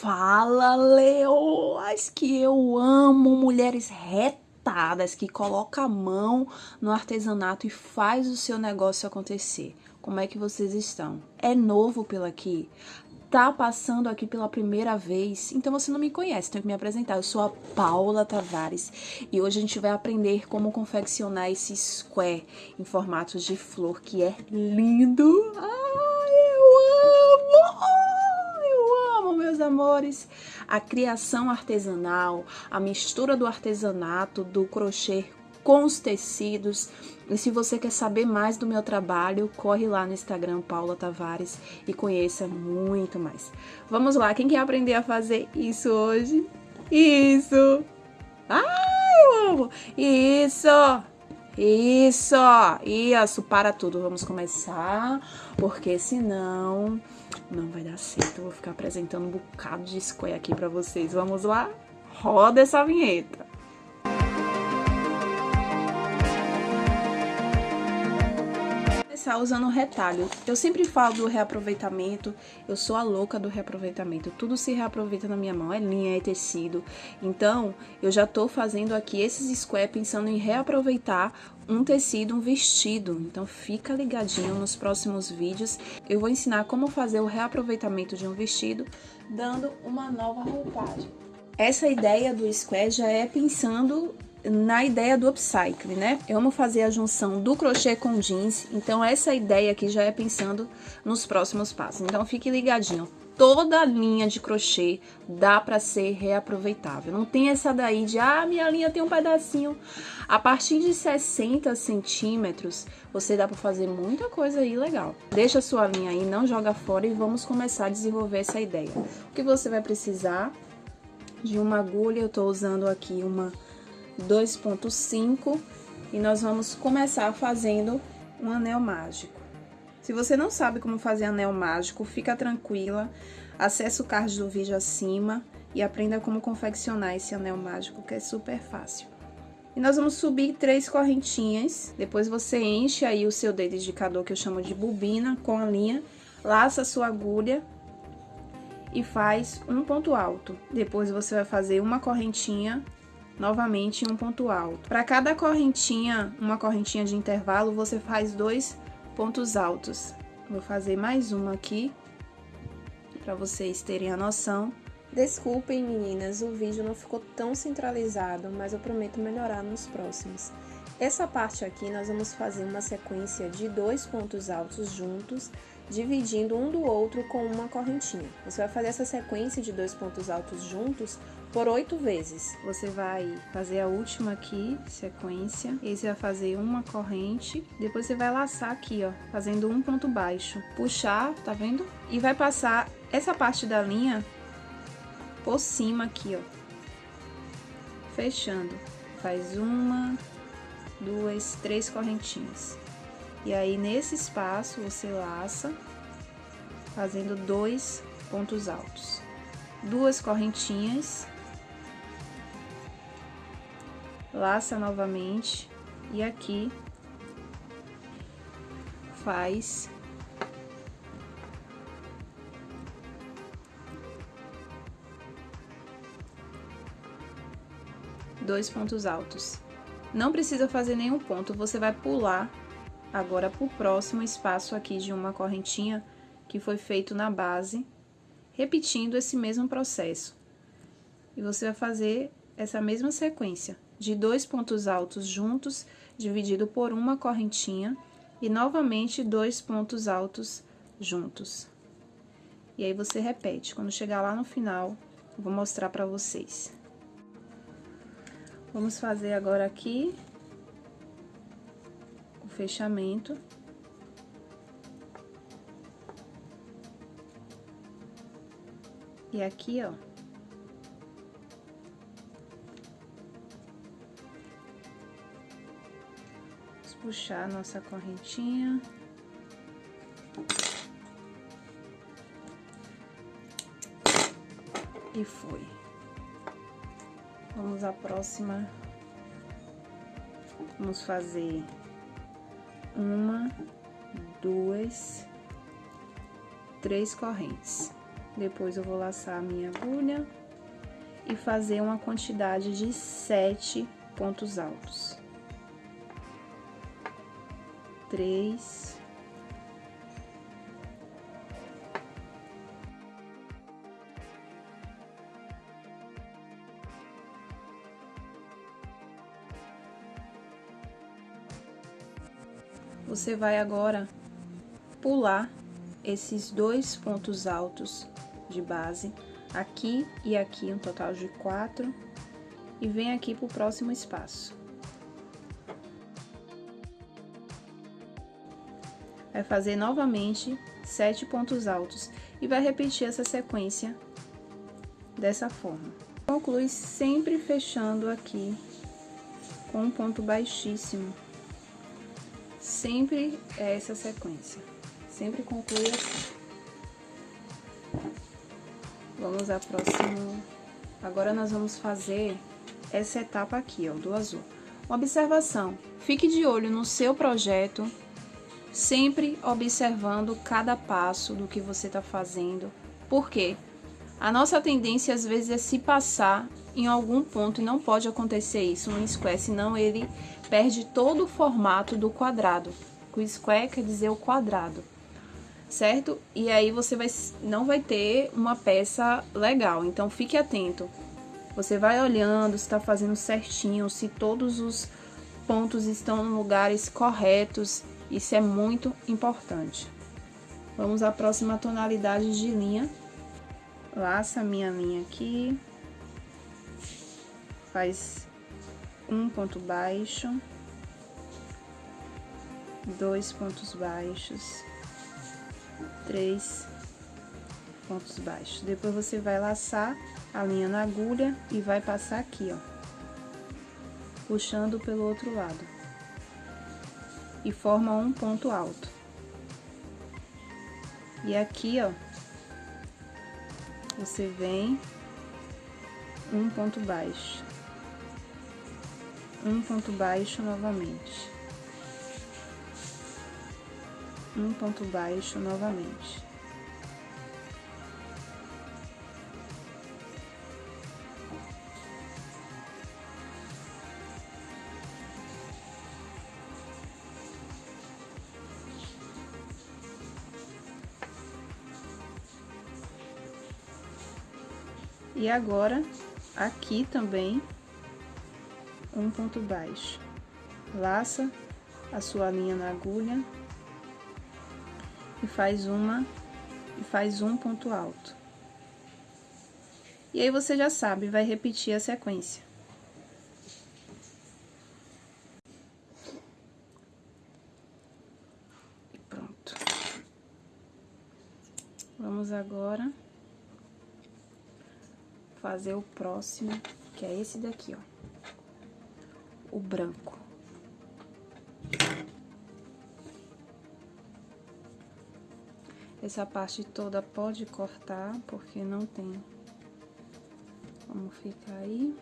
Fala, leoas, que eu amo mulheres retadas que colocam a mão no artesanato e faz o seu negócio acontecer. Como é que vocês estão? É novo pelo aqui? Tá passando aqui pela primeira vez? Então você não me conhece, tenho que me apresentar. Eu sou a Paula Tavares e hoje a gente vai aprender como confeccionar esse square em formatos de flor que é lindo. Ai, eu amo! A criação artesanal, a mistura do artesanato, do crochê com os tecidos. E se você quer saber mais do meu trabalho, corre lá no Instagram Paula Tavares e conheça muito mais. Vamos lá, quem quer aprender a fazer isso hoje? Isso! Ai, eu amo! Isso! Isso! Isso, para tudo. Vamos começar, porque senão não vai dar certo. Eu vou ficar apresentando um bocado de square aqui pra vocês. Vamos lá? Roda essa vinheta. Começar usando retalho. Eu sempre falo do reaproveitamento, eu sou a louca do reaproveitamento. Tudo se reaproveita na minha mão, é linha, é tecido. Então, eu já tô fazendo aqui esses square pensando em reaproveitar um tecido, um vestido. Então fica ligadinho nos próximos vídeos. Eu vou ensinar como fazer o reaproveitamento de um vestido, dando uma nova roupagem. Essa ideia do square já é pensando na ideia do upcycle, né? Eu amo fazer a junção do crochê com jeans, então essa ideia aqui já é pensando nos próximos passos. Então fique ligadinho, toda linha de crochê dá para ser reaproveitável. Não tem essa daí de, ah, minha linha tem um pedacinho. A partir de 60 centímetros, você dá para fazer muita coisa aí legal. Deixa a sua linha aí, não joga fora e vamos começar a desenvolver essa ideia. O que você vai precisar de uma agulha, eu tô usando aqui uma 2.5 e nós vamos começar fazendo um anel mágico. Se você não sabe como fazer anel mágico, fica tranquila, acesse o card do vídeo acima e aprenda como confeccionar esse anel mágico, que é super fácil. E nós vamos subir três correntinhas, depois você enche aí o seu dedo indicador, que eu chamo de bobina, com a linha, laça a sua agulha e faz um ponto alto. Depois você vai fazer uma correntinha novamente um ponto alto. Para cada correntinha, uma correntinha de intervalo, você faz dois pontos altos. Vou fazer mais uma aqui, para vocês terem a noção. Desculpem meninas, o vídeo não ficou tão centralizado, mas eu prometo melhorar nos próximos. Essa parte aqui nós vamos fazer uma sequência de dois pontos altos juntos, dividindo um do outro com uma correntinha. Você vai fazer essa sequência de dois pontos altos juntos por oito vezes. Você vai fazer a última aqui, sequência, e você vai fazer uma corrente, depois você vai laçar aqui, ó, fazendo um ponto baixo. Puxar, tá vendo? E vai passar essa parte da linha por cima aqui, ó. Fechando. Faz uma, duas, três correntinhas. E aí, nesse espaço, você laça, fazendo dois pontos altos. Duas correntinhas. Laça novamente. E aqui, faz dois pontos altos. Não precisa fazer nenhum ponto, você vai pular agora para o próximo espaço aqui de uma correntinha que foi feito na base, repetindo esse mesmo processo. E você vai fazer essa mesma sequência de dois pontos altos juntos, dividido por uma correntinha, e novamente dois pontos altos juntos. E aí, você repete. Quando chegar lá no final, eu vou mostrar para vocês. Vamos fazer agora aqui o fechamento. E aqui, ó. Puxar a nossa correntinha. E foi. Vamos à próxima. Vamos fazer uma, duas, três correntes. Depois eu vou laçar a minha agulha e fazer uma quantidade de sete pontos altos. Três. Você vai agora pular esses dois pontos altos de base, aqui e aqui, um total de quatro, e vem aqui para o próximo espaço. Vai fazer novamente sete pontos altos e vai repetir essa sequência dessa forma. Conclui sempre fechando aqui com um ponto baixíssimo. Sempre é essa sequência. Sempre conclui assim. Vamos ao próximo. Agora nós vamos fazer essa etapa aqui, ó, do azul. Observação. Fique de olho no seu projeto, sempre observando cada passo do que você está fazendo. Por quê? A nossa tendência às vezes é se passar em algum ponto e não pode acontecer isso no square, senão ele perde todo o formato do quadrado. O square quer dizer o quadrado certo? E aí você vai, não vai ter uma peça legal, então fique atento. Você vai olhando se está fazendo certinho, se todos os pontos estão em lugares corretos, isso é muito importante. Vamos à próxima tonalidade de linha. Laça minha linha aqui. Faz um ponto baixo. Dois pontos baixos três pontos baixos. Depois você vai laçar a linha na agulha e vai passar aqui, ó, puxando pelo outro lado. E forma um ponto alto. E aqui, ó, você vem um ponto baixo. Um ponto baixo novamente. um ponto baixo novamente. E agora, aqui também, um ponto baixo. Laça a sua linha na agulha e faz uma e faz um ponto alto. E aí você já sabe, vai repetir a sequência. E pronto. Vamos agora fazer o próximo, que é esse daqui, ó. O branco. Essa parte toda pode cortar, porque não tem como ficar aí.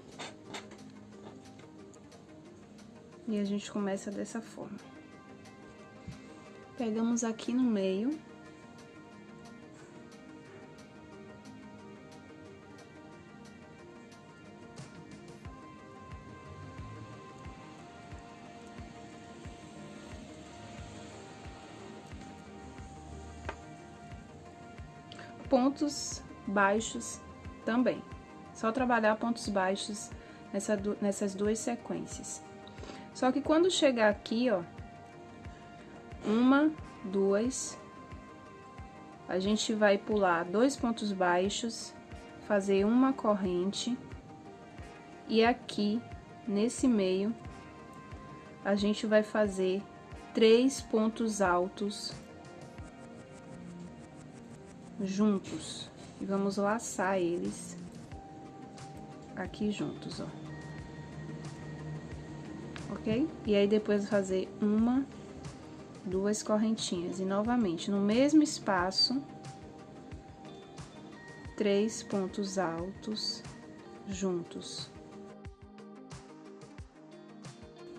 E a gente começa dessa forma. Pegamos aqui no meio. Pontos baixos também. Só trabalhar pontos baixos nessa, nessas duas sequências. Só que quando chegar aqui, ó, uma, duas, a gente vai pular dois pontos baixos, fazer uma corrente, e aqui, nesse meio, a gente vai fazer três pontos altos juntos. E vamos laçar eles aqui juntos, ó. Ok? E aí, depois fazer uma, duas correntinhas. E novamente, no mesmo espaço, três pontos altos juntos.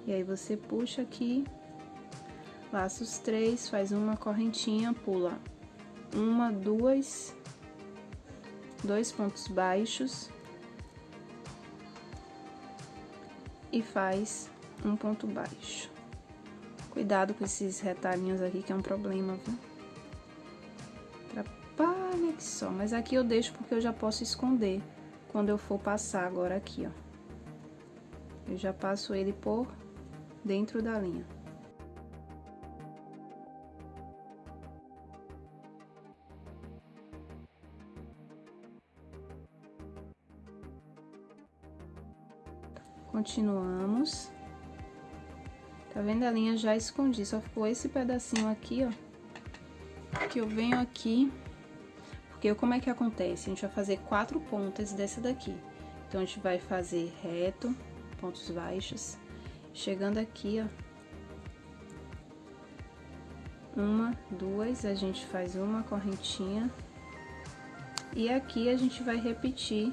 E aí, você puxa aqui, laça os três, faz uma correntinha, pula uma, duas dois pontos baixos e faz um ponto baixo. Cuidado com esses retalhinhos aqui, que é um problema, viu? Atrapalha que só. Mas aqui eu deixo porque eu já posso esconder quando eu for passar agora aqui, ó. Eu já passo ele por dentro da linha. Continuamos. Tá vendo a linha já escondi, só ficou esse pedacinho aqui, ó. Que eu venho aqui, porque como é que acontece? A gente vai fazer quatro pontas dessa daqui. Então, a gente vai fazer reto, pontos baixos, chegando aqui, ó. Uma, duas, a gente faz uma correntinha. E aqui a gente vai repetir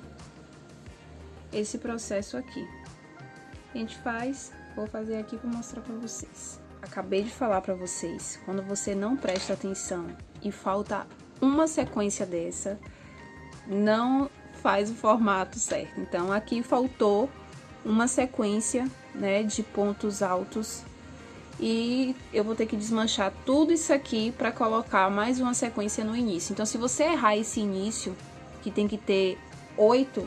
esse processo aqui. A gente faz Vou fazer aqui para mostrar para vocês. Acabei de falar para vocês, quando você não presta atenção e falta uma sequência dessa, não faz o formato certo. Então, aqui faltou uma sequência, né, de pontos altos e eu vou ter que desmanchar tudo isso aqui para colocar mais uma sequência no início. Então, se você errar esse início, que tem que ter oito,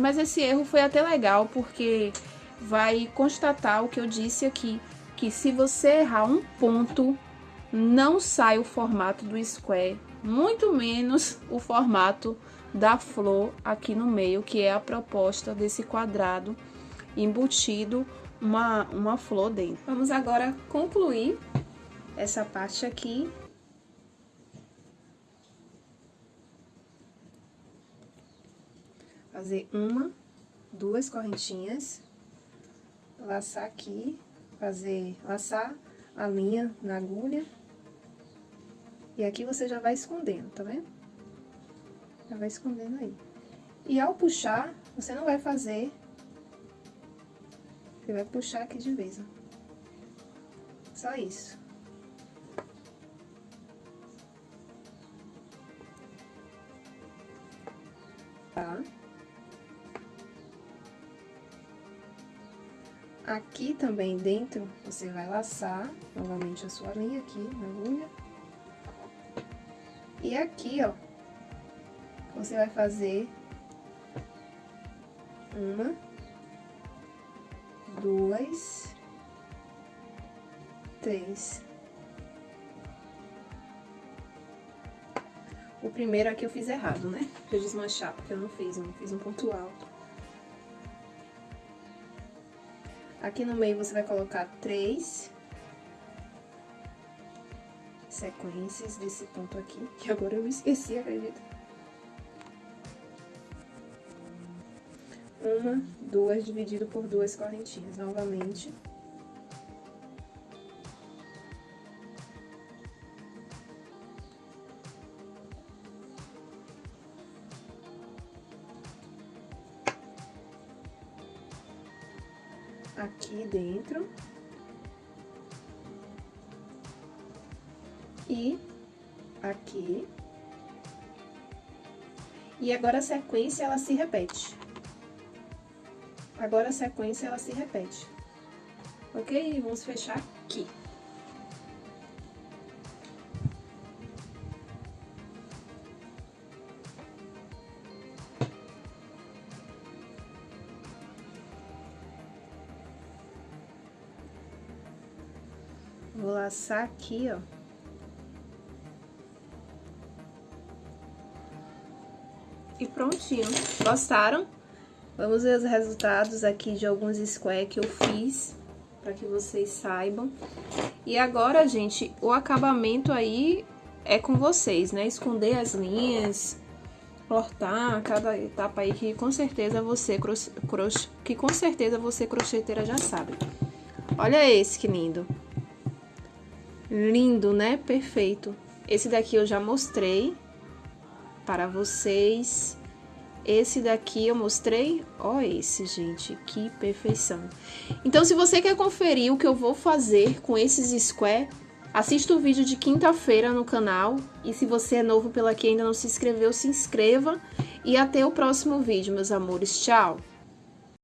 mas esse erro foi até legal, porque vai constatar o que eu disse aqui, que se você errar um ponto, não sai o formato do square, muito menos o formato da flor aqui no meio, que é a proposta desse quadrado embutido uma, uma flor dentro. Vamos agora concluir essa parte aqui. Fazer uma, duas correntinhas laçar aqui, fazer, laçar a linha na agulha. E aqui você já vai escondendo, tá vendo? Já vai escondendo aí. E ao puxar, você não vai fazer... Você vai puxar aqui de vez, ó. Só isso. Aqui também dentro, você vai laçar novamente a sua linha aqui na agulha. E aqui, ó, você vai fazer uma, duas, três. O primeiro aqui eu fiz errado, né? Eu desmanchar, porque eu não fiz, eu não fiz um ponto alto. Aqui no meio você vai colocar três sequências desse ponto aqui, que agora eu esqueci, acredita? Uma, duas, dividido por duas correntinhas, novamente. Dentro. E aqui. E agora a sequência, ela se repete. Agora a sequência, ela se repete. Ok? Vamos fechar aqui. Vou laçar aqui, ó. E prontinho. Gostaram? Vamos ver os resultados aqui de alguns square que eu fiz, para que vocês saibam. E agora, gente, o acabamento aí é com vocês, né? Esconder as linhas, cortar cada etapa aí que com certeza você que com certeza você crocheteira já sabe. Olha esse que lindo. Lindo, né? Perfeito. Esse daqui eu já mostrei para vocês. Esse daqui eu mostrei. Ó esse, gente, que perfeição. Então, se você quer conferir o que eu vou fazer com esses square, Assista o vídeo de quinta-feira no canal e se você é novo pela aqui e ainda não se inscreveu, se inscreva e até o próximo vídeo, meus amores. Tchau!